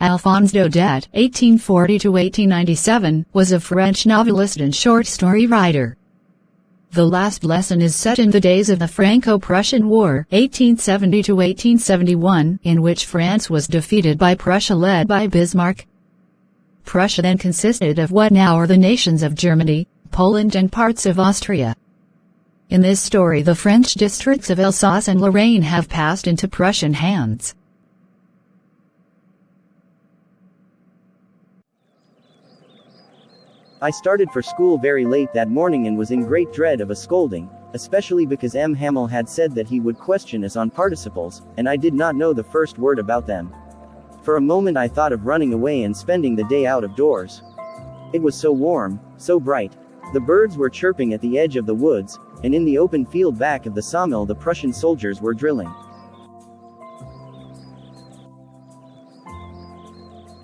Alphonse Daudet, 1840-1897, was a French novelist and short story writer. The last lesson is set in the days of the Franco-Prussian War, 1870-1871, in which France was defeated by Prussia led by Bismarck. Prussia then consisted of what now are the nations of Germany, Poland and parts of Austria. In this story the French districts of Alsace and Lorraine have passed into Prussian hands. I started for school very late that morning and was in great dread of a scolding, especially because M. Hamel had said that he would question us on participles, and I did not know the first word about them. For a moment I thought of running away and spending the day out of doors. It was so warm, so bright. The birds were chirping at the edge of the woods, and in the open field back of the sawmill the Prussian soldiers were drilling.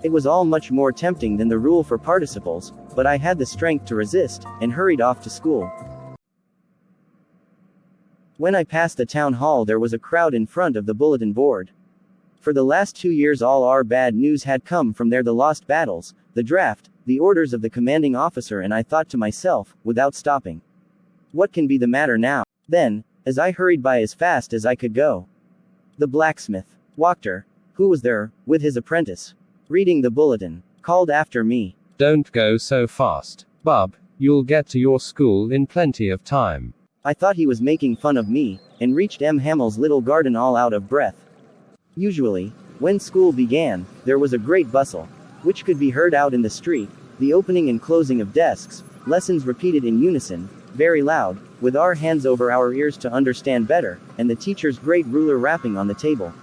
It was all much more tempting than the rule for participles, but I had the strength to resist, and hurried off to school. When I passed the town hall there was a crowd in front of the bulletin board. For the last two years all our bad news had come from there the lost battles, the draft, the orders of the commanding officer and I thought to myself, without stopping. What can be the matter now? Then, as I hurried by as fast as I could go. The blacksmith, Wachter, who was there, with his apprentice, reading the bulletin, called after me. Don't go so fast, bub, you'll get to your school in plenty of time. I thought he was making fun of me, and reached M. Hamel's little garden all out of breath. Usually, when school began, there was a great bustle, which could be heard out in the street, the opening and closing of desks, lessons repeated in unison, very loud, with our hands over our ears to understand better, and the teacher's great ruler rapping on the table.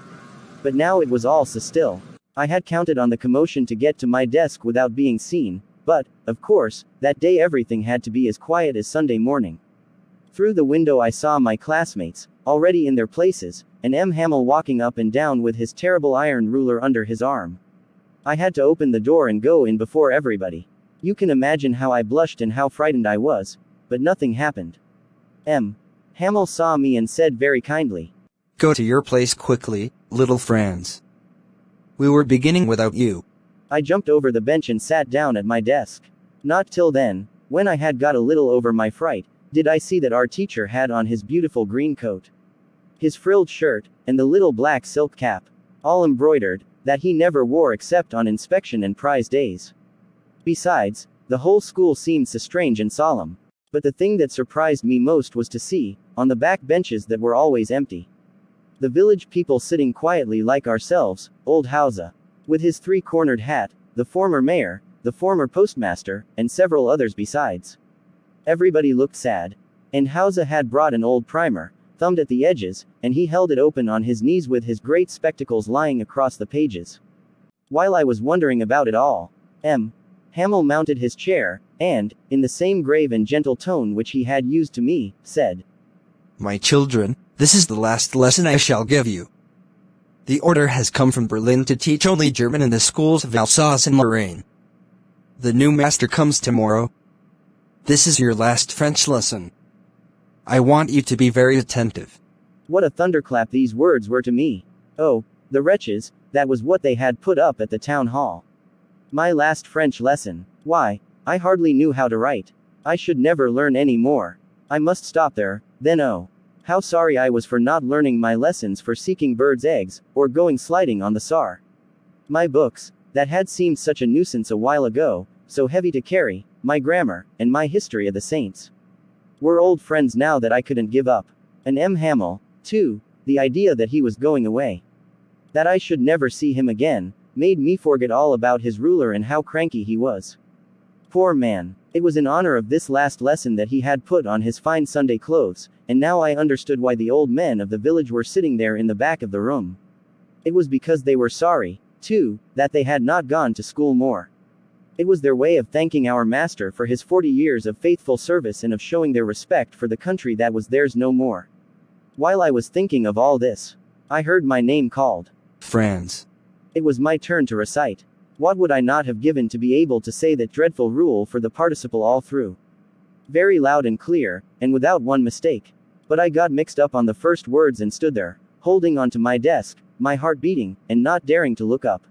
But now it was all so still. I had counted on the commotion to get to my desk without being seen, but, of course, that day everything had to be as quiet as Sunday morning. Through the window I saw my classmates, already in their places, and M. Hamel walking up and down with his terrible iron ruler under his arm. I had to open the door and go in before everybody. You can imagine how I blushed and how frightened I was, but nothing happened. M. Hamel saw me and said very kindly, Go to your place quickly, little Franz. We were beginning without you. I jumped over the bench and sat down at my desk. Not till then, when I had got a little over my fright, did I see that our teacher had on his beautiful green coat, his frilled shirt, and the little black silk cap, all embroidered, that he never wore except on inspection and prize days. Besides, the whole school seemed so strange and solemn. But the thing that surprised me most was to see, on the back benches that were always empty, the village people sitting quietly like ourselves, old Hauser. With his three-cornered hat, the former mayor, the former postmaster, and several others besides. Everybody looked sad. And Hauser had brought an old primer, thumbed at the edges, and he held it open on his knees with his great spectacles lying across the pages. While I was wondering about it all, M. Hamel mounted his chair, and, in the same grave and gentle tone which he had used to me, said, My children, this is the last lesson I shall give you. The order has come from Berlin to teach only German in the schools of Alsace and Lorraine. The new master comes tomorrow. This is your last French lesson. I want you to be very attentive. What a thunderclap these words were to me. Oh, the wretches, that was what they had put up at the town hall. My last French lesson. Why, I hardly knew how to write. I should never learn any more. I must stop there, then oh. How sorry I was for not learning my lessons for seeking birds' eggs, or going sliding on the Saar. My books, that had seemed such a nuisance a while ago, so heavy to carry, my grammar, and my history of the saints. Were old friends now that I couldn't give up. And M. Hamel, too, the idea that he was going away. That I should never see him again, made me forget all about his ruler and how cranky he was. Poor man. It was in honor of this last lesson that he had put on his fine Sunday clothes, and now I understood why the old men of the village were sitting there in the back of the room. It was because they were sorry, too, that they had not gone to school more. It was their way of thanking our master for his 40 years of faithful service and of showing their respect for the country that was theirs no more. While I was thinking of all this, I heard my name called. Franz. It was my turn to recite. What would I not have given to be able to say that dreadful rule for the participle all through? Very loud and clear, and without one mistake. But I got mixed up on the first words and stood there, holding onto my desk, my heart beating, and not daring to look up.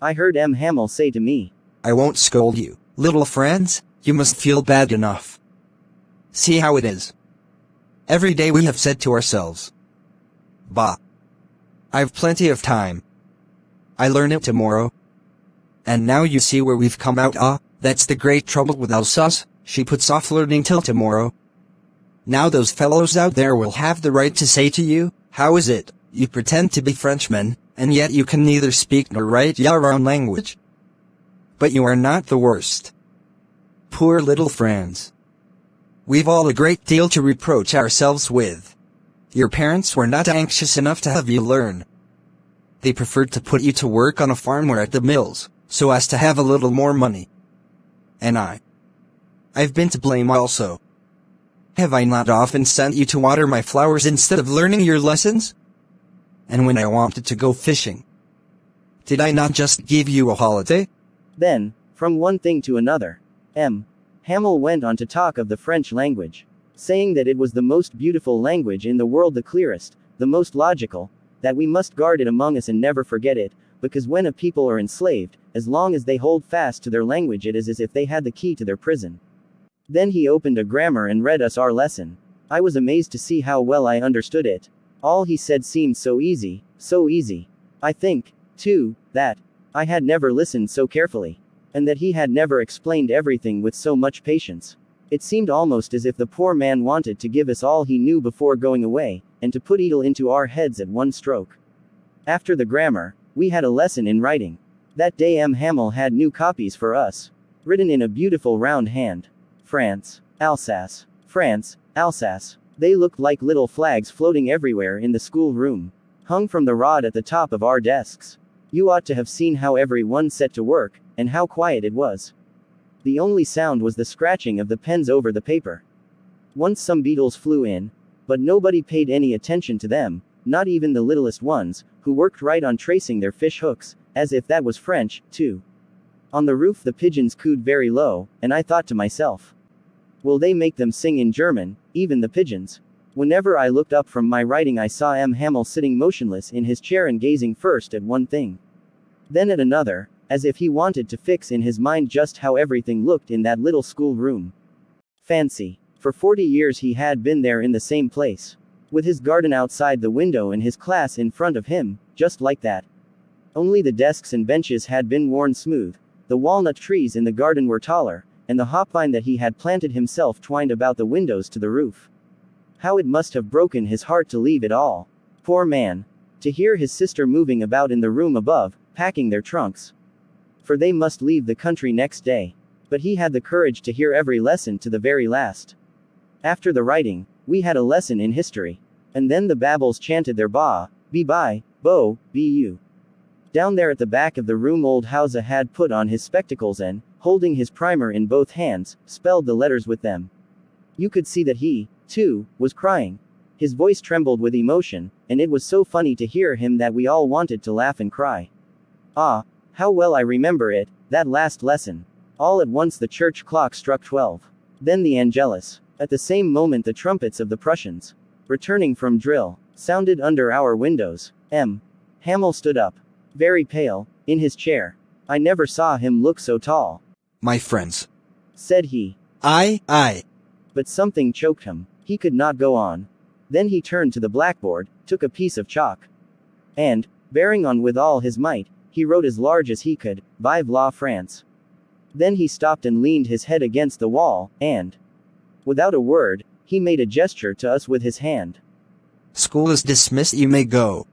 I heard M. Hamel say to me. I won't scold you, little friends, you must feel bad enough. See how it is. Every day we have said to ourselves, Bah. I've plenty of time. I learn it tomorrow. And now you see where we've come out ah, that's the great trouble with Alsace, she puts off learning till tomorrow. Now those fellows out there will have the right to say to you, how is it, you pretend to be Frenchmen, and yet you can neither speak nor write your own language? But you are not the worst. Poor little friends. We've all a great deal to reproach ourselves with. Your parents were not anxious enough to have you learn. They preferred to put you to work on a farm or at the mills, so as to have a little more money. And I. I've been to blame also. Have I not often sent you to water my flowers instead of learning your lessons? And when I wanted to go fishing, did I not just give you a holiday? Then, from one thing to another, M. Hamel went on to talk of the French language, saying that it was the most beautiful language in the world, the clearest, the most logical, that we must guard it among us and never forget it, because when a people are enslaved, as long as they hold fast to their language, it is as if they had the key to their prison. Then he opened a grammar and read us our lesson. I was amazed to see how well I understood it. All he said seemed so easy, so easy. I think, too, that I had never listened so carefully. And that he had never explained everything with so much patience. It seemed almost as if the poor man wanted to give us all he knew before going away, and to put Edel into our heads at one stroke. After the grammar, we had a lesson in writing. That day M. Hamel had new copies for us. Written in a beautiful round hand. France, Alsace, France, Alsace. They looked like little flags floating everywhere in the school room, hung from the rod at the top of our desks. You ought to have seen how everyone set to work, and how quiet it was. The only sound was the scratching of the pens over the paper. Once some beetles flew in, but nobody paid any attention to them, not even the littlest ones, who worked right on tracing their fish hooks, as if that was French, too. On the roof the pigeons cooed very low, and I thought to myself, Will they make them sing in German, even the pigeons? Whenever I looked up from my writing, I saw M. Hamel sitting motionless in his chair and gazing first at one thing, then at another, as if he wanted to fix in his mind just how everything looked in that little school room. Fancy. For 40 years he had been there in the same place. With his garden outside the window and his class in front of him, just like that. Only the desks and benches had been worn smooth, the walnut trees in the garden were taller, and the hop vine that he had planted himself twined about the windows to the roof. How it must have broken his heart to leave it all. Poor man. To hear his sister moving about in the room above, packing their trunks. For they must leave the country next day. But he had the courage to hear every lesson to the very last. After the writing, we had a lesson in history. And then the babbles chanted their ba, be by, bo, be you. Down there at the back of the room old Hauser had put on his spectacles and, holding his primer in both hands, spelled the letters with them. You could see that he, too, was crying. His voice trembled with emotion, and it was so funny to hear him that we all wanted to laugh and cry. Ah, how well I remember it, that last lesson. All at once the church clock struck twelve. Then the Angelus. At the same moment the trumpets of the Prussians, returning from drill, sounded under our windows. M. Hamel stood up. Very pale, in his chair. I never saw him look so tall my friends. Said he. I, I. But something choked him. He could not go on. Then he turned to the blackboard, took a piece of chalk. And, bearing on with all his might, he wrote as large as he could, Vive la France. Then he stopped and leaned his head against the wall, and, without a word, he made a gesture to us with his hand. School is dismissed, you may go.